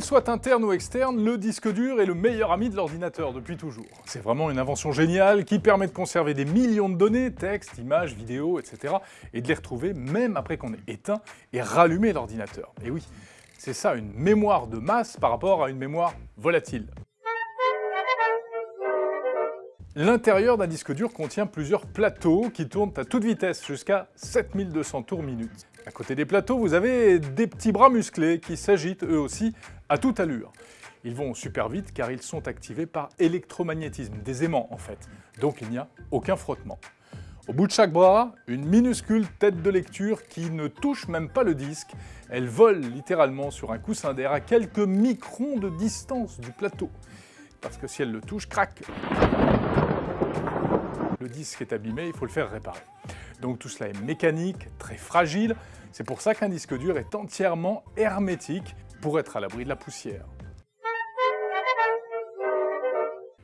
Qu'il soit interne ou externe, le disque dur est le meilleur ami de l'ordinateur depuis toujours. C'est vraiment une invention géniale qui permet de conserver des millions de données, textes, images, vidéos, etc. et de les retrouver même après qu'on ait éteint et rallumé l'ordinateur. Et oui, c'est ça une mémoire de masse par rapport à une mémoire volatile. L'intérieur d'un disque dur contient plusieurs plateaux qui tournent à toute vitesse, jusqu'à 7200 tours minute. À côté des plateaux, vous avez des petits bras musclés qui s'agitent eux aussi à toute allure. Ils vont super vite car ils sont activés par électromagnétisme, des aimants en fait, donc il n'y a aucun frottement. Au bout de chaque bras, une minuscule tête de lecture qui ne touche même pas le disque. Elle vole littéralement sur un coussin d'air à quelques microns de distance du plateau. Parce que si elle le touche, crac Le disque est abîmé, il faut le faire réparer. Donc tout cela est mécanique, très fragile. C'est pour ça qu'un disque dur est entièrement hermétique pour être à l'abri de la poussière.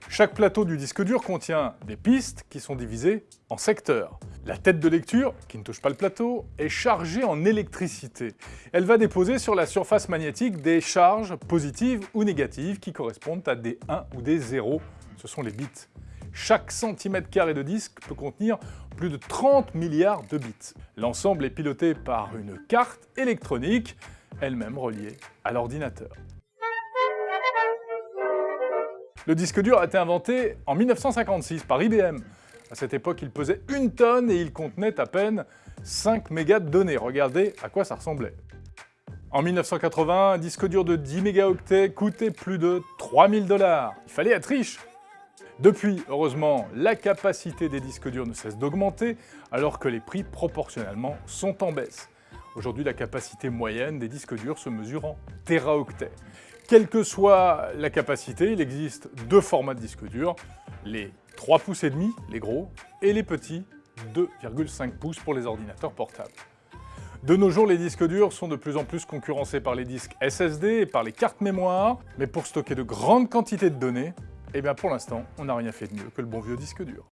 Chaque plateau du disque dur contient des pistes qui sont divisées en secteurs. La tête de lecture, qui ne touche pas le plateau, est chargée en électricité. Elle va déposer sur la surface magnétique des charges positives ou négatives qui correspondent à des 1 ou des 0, ce sont les bits. Chaque centimètre carré de disque peut contenir plus de 30 milliards de bits. L'ensemble est piloté par une carte électronique, elle-même reliée à l'ordinateur. Le disque dur a été inventé en 1956 par IBM. À cette époque, il pesait une tonne et il contenait à peine 5 mégas de données. Regardez à quoi ça ressemblait. En 1980, un disque dur de 10 mégaoctets coûtait plus de 3000 dollars. Il fallait être riche depuis, heureusement, la capacité des disques durs ne cesse d'augmenter, alors que les prix proportionnellement sont en baisse. Aujourd'hui, la capacité moyenne des disques durs se mesure en téraoctets. Quelle que soit la capacité, il existe deux formats de disques durs, les 3 pouces et demi, les gros, et les petits 2,5 pouces pour les ordinateurs portables. De nos jours, les disques durs sont de plus en plus concurrencés par les disques SSD et par les cartes mémoire, mais pour stocker de grandes quantités de données, eh bien pour l'instant, on n'a rien fait de mieux que le bon vieux disque dur.